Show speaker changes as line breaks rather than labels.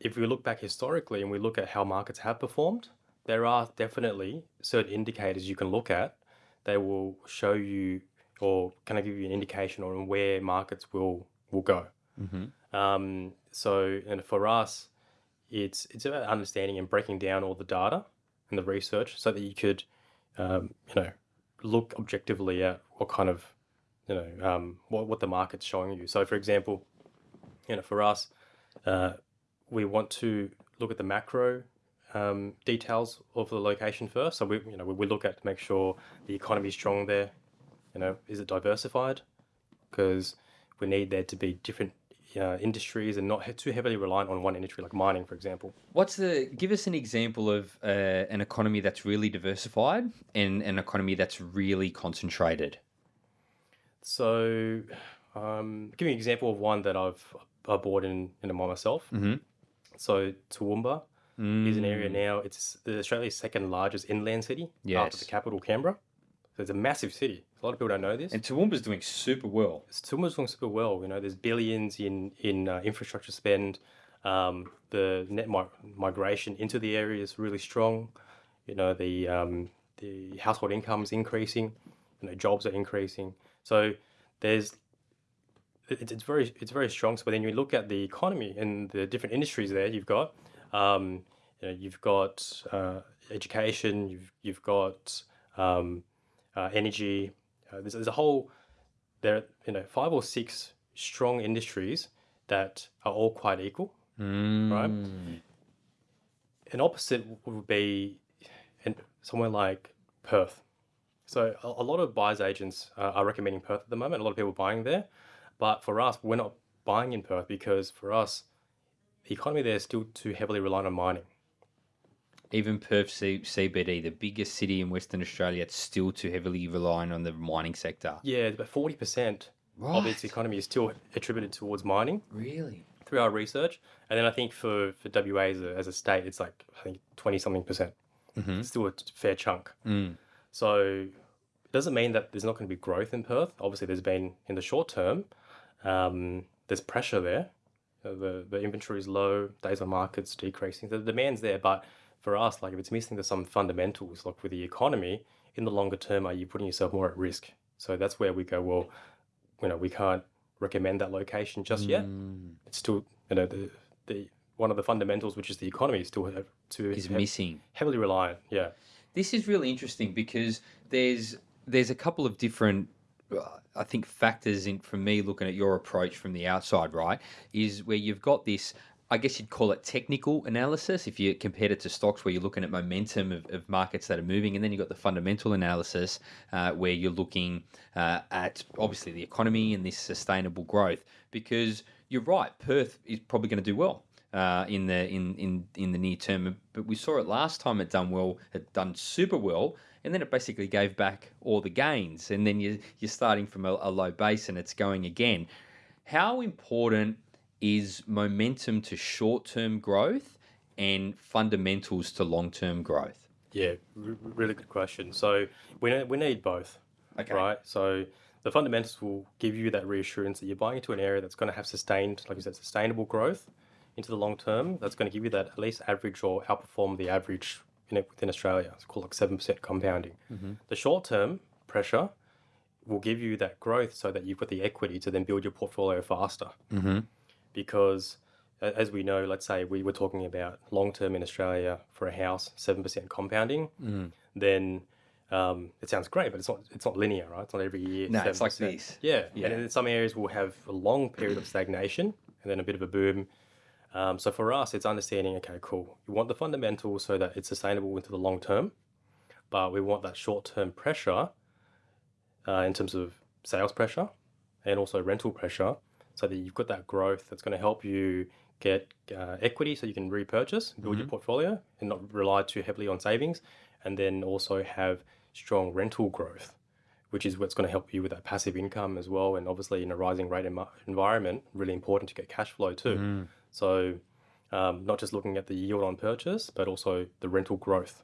if we look back historically and we look at how markets have performed, there are definitely certain indicators you can look at. They will show you or kind of give you an indication on where markets will will go. Um, so, and for us, it's it's about understanding and breaking down all the data and the research so that you could, um, you know, look objectively at what kind of, you know, um, what what the market's showing you. So, for example, you know, for us, uh, we want to look at the macro um, details of the location first. So we, you know, we, we look at to make sure the economy is strong there. You know, is it diversified? Because we need there to be different uh, industries and not too heavily reliant on one industry, like mining, for example.
What's the? Give us an example of uh, an economy that's really diversified and an economy that's really concentrated.
So, um, give you an example of one that I've I bought in in myself.
Mm-hmm.
So Toowoomba is an area now. It's the Australia's second largest inland city after the capital, Canberra. So it's a massive city. A lot of people don't know this.
And Toowoomba's doing super well.
Toowoomba's doing super well. You know, there's billions in in uh, infrastructure spend. Um, the net mi- migration into the area is really strong. You know, the um, the household income is increasing. You know, jobs are increasing. So there's it, it's very it's very strong. So then you look at the economy and the different industries there. You've got um, you know, you've got uh, education. You've you've got um, uh, energy. Uh, there's, there's a whole there are you know five or six strong industries that are all quite equal. Right. An opposite would be in somewhere like Perth. So a, a lot of buyers agents uh, are recommending Perth at the moment. A lot of people are buying there, but for us, we're not buying in Perth because for us, the economy there is still too heavily reliant on mining.
Even Perth C- CBD, the biggest city in Western Australia, it's still too heavily reliant on the mining sector.
Yeah, about forty percent of its economy is still attributed towards mining.
Really?
through our research, and then I think for for WA as a, as a state, it's like I think twenty something percent. Mm-hmm. It's still a fair chunk. Mm. So it doesn't mean that there's not going to be growth in Perth. Obviously, there's been in the short term. Um, there's pressure there. Uh, The the inventory is low. Days on markets decreasing. The demand's there, but for us, like if it's missing the some fundamentals, like with the economy, in the longer term, are you putting yourself more at risk? So that's where we go. Well, you know, we can't recommend that location just yet. It's still, you know, the the one of the fundamentals, which is the economy, is still have to
Is missing.
heavily reliant. Yeah.
This is really interesting because there's there's a couple of different I think factors in from me looking at your approach from the outside, right? Is where you've got this I guess you'd call it technical analysis if you compared it to stocks where you're looking at momentum of, of markets that are moving, and then you've got the fundamental analysis uh, where you're looking uh, at obviously the economy and this sustainable growth. Because you're right, Perth is probably going to do well uh, in the in, in in the near term. But we saw it last time it done well, it done super well, and then it basically gave back all the gains, and then you you're starting from a, a low base and it's going again. How important is momentum to short term growth and fundamentals to long term growth?
Yeah, r- really good question. So we ne- we need both,
Okay.
right? So the fundamentals will give you that reassurance that you're buying into an area that's going to have sustained, like you said, sustainable growth into the long term. That's going to give you that at least average or outperform the average in it within Australia. It's called like seven percent compounding. The short term pressure will give you that growth so that you've got the equity to then build your portfolio faster.
Mm-hmm.
Because as we know, let's say we were talking about long term in Australia for a house, seven percent compounding, then um, it sounds great, but it's not it's not linear, right? It's not every year.
No, it's like
7%.
this.
Yeah,
Yeah.
and in some areas we'll have a long period of stagnation and then a bit of a boom. Um, so for us, it's understanding. Okay, cool. You want the fundamentals so that it's sustainable into the long term, but we want that short term pressure uh, in terms of sales pressure and also rental pressure, so that you've got that growth that's going to help you get uh, equity, so you can repurchase, build your portfolio, and not rely too heavily on savings, and then also have strong rental growth, which is what's going to help you with that passive income as well. And obviously, in a rising rate envi- environment, really important to get cash flow too. So, um, not just looking at the yield on purchase, but also the rental growth.